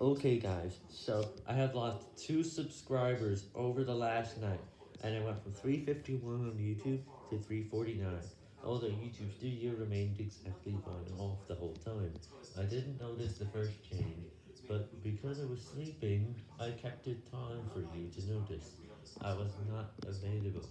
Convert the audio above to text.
Okay guys, so I have lost 2 subscribers over the last night, and I went from 351 on YouTube to 349, although YouTube Studio remained exactly fine off the whole time. I didn't notice the first change, but because I was sleeping, I kept it time for you to notice. I was not available.